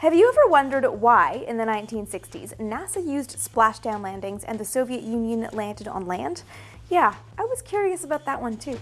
Have you ever wondered why, in the 1960s, NASA used splashdown landings and the Soviet Union landed on land? Yeah, I was curious about that one too.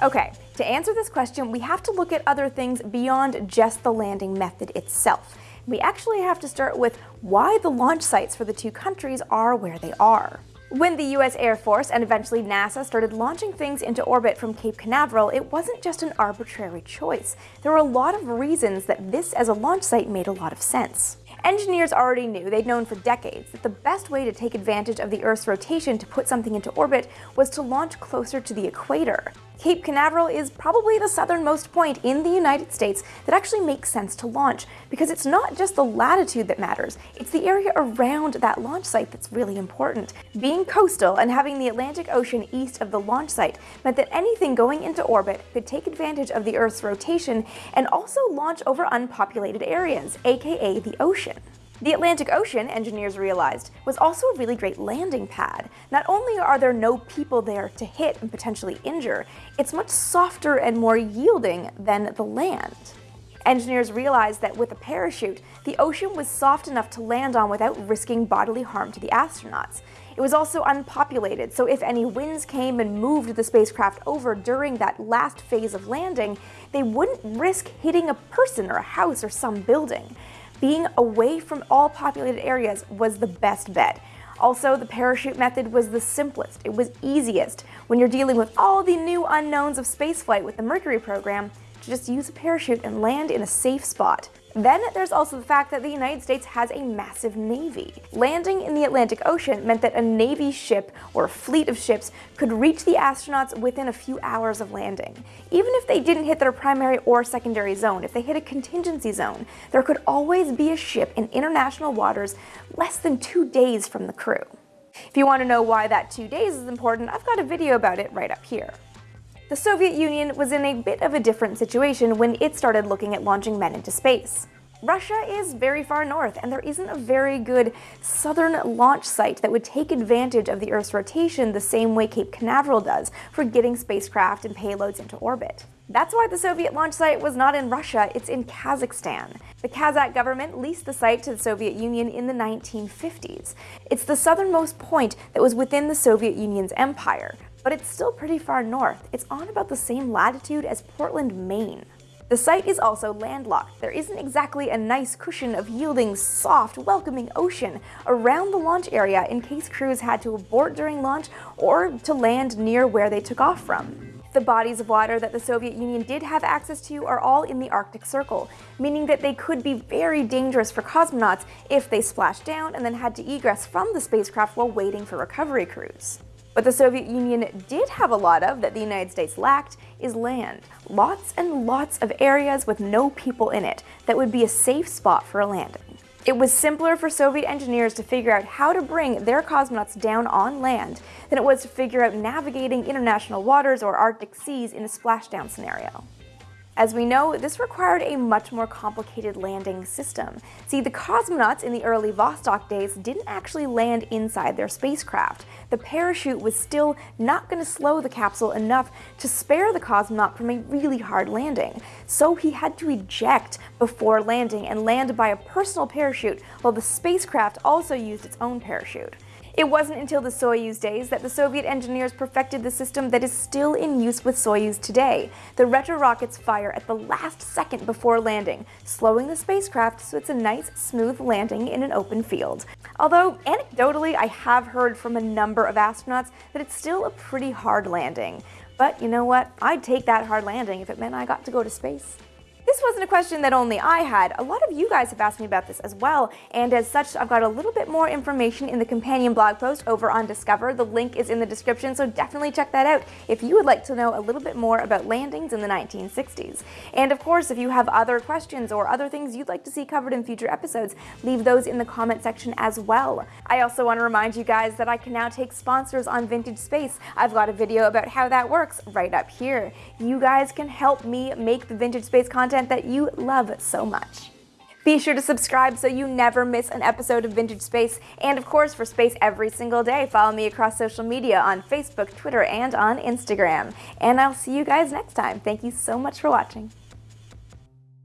Okay, to answer this question, we have to look at other things beyond just the landing method itself. We actually have to start with why the launch sites for the two countries are where they are. When the US Air Force and eventually NASA started launching things into orbit from Cape Canaveral, it wasn't just an arbitrary choice. There were a lot of reasons that this as a launch site made a lot of sense. Engineers already knew, they'd known for decades, that the best way to take advantage of the Earth's rotation to put something into orbit was to launch closer to the equator. Cape Canaveral is probably the southernmost point in the United States that actually makes sense to launch, because it's not just the latitude that matters, it's the area around that launch site that's really important. Being coastal and having the Atlantic Ocean east of the launch site meant that anything going into orbit could take advantage of the Earth's rotation and also launch over unpopulated areas, aka the ocean. The Atlantic Ocean, engineers realized, was also a really great landing pad. Not only are there no people there to hit and potentially injure, it's much softer and more yielding than the land. Engineers realized that with a parachute, the ocean was soft enough to land on without risking bodily harm to the astronauts. It was also unpopulated, so if any winds came and moved the spacecraft over during that last phase of landing, they wouldn't risk hitting a person or a house or some building being away from all populated areas was the best bet. Also, the parachute method was the simplest, it was easiest. When you're dealing with all the new unknowns of spaceflight with the Mercury program, to just use a parachute and land in a safe spot. Then there's also the fact that the United States has a massive navy. Landing in the Atlantic Ocean meant that a navy ship or fleet of ships could reach the astronauts within a few hours of landing. Even if they didn't hit their primary or secondary zone, if they hit a contingency zone, there could always be a ship in international waters less than two days from the crew. If you want to know why that two days is important, I've got a video about it right up here. The Soviet Union was in a bit of a different situation when it started looking at launching men into space. Russia is very far north, and there isn't a very good southern launch site that would take advantage of the Earth's rotation the same way Cape Canaveral does for getting spacecraft and payloads into orbit. That's why the Soviet launch site was not in Russia, it's in Kazakhstan. The Kazakh government leased the site to the Soviet Union in the 1950s. It's the southernmost point that was within the Soviet Union's empire, but it's still pretty far north. It's on about the same latitude as Portland, Maine. The site is also landlocked. There isn't exactly a nice cushion of yielding, soft, welcoming ocean around the launch area in case crews had to abort during launch or to land near where they took off from. The bodies of water that the Soviet Union did have access to are all in the Arctic Circle, meaning that they could be very dangerous for cosmonauts if they splashed down and then had to egress from the spacecraft while waiting for recovery crews. What the Soviet Union did have a lot of that the United States lacked is land. Lots and lots of areas with no people in it that would be a safe spot for a landing. It was simpler for Soviet engineers to figure out how to bring their cosmonauts down on land than it was to figure out navigating international waters or Arctic seas in a splashdown scenario. As we know, this required a much more complicated landing system. See, the cosmonauts in the early Vostok days didn't actually land inside their spacecraft. The parachute was still not going to slow the capsule enough to spare the cosmonaut from a really hard landing. So he had to eject before landing and land by a personal parachute while the spacecraft also used its own parachute. It wasn't until the Soyuz days that the Soviet engineers perfected the system that is still in use with Soyuz today. The retro rockets fire at the last second before landing, slowing the spacecraft so it's a nice, smooth landing in an open field. Although, anecdotally, I have heard from a number of astronauts that it's still a pretty hard landing. But you know what? I'd take that hard landing if it meant I got to go to space. This wasn't a question that only I had. A lot of you guys have asked me about this as well, and as such, I've got a little bit more information in the companion blog post over on Discover. The link is in the description, so definitely check that out if you would like to know a little bit more about landings in the 1960s. And of course, if you have other questions or other things you'd like to see covered in future episodes, leave those in the comment section as well. I also want to remind you guys that I can now take sponsors on Vintage Space. I've got a video about how that works right up here. You guys can help me make the Vintage Space content content that you love so much. Be sure to subscribe so you never miss an episode of Vintage Space. And of course, for Space every single day, follow me across social media on Facebook, Twitter, and on Instagram. And I'll see you guys next time. Thank you so much for watching.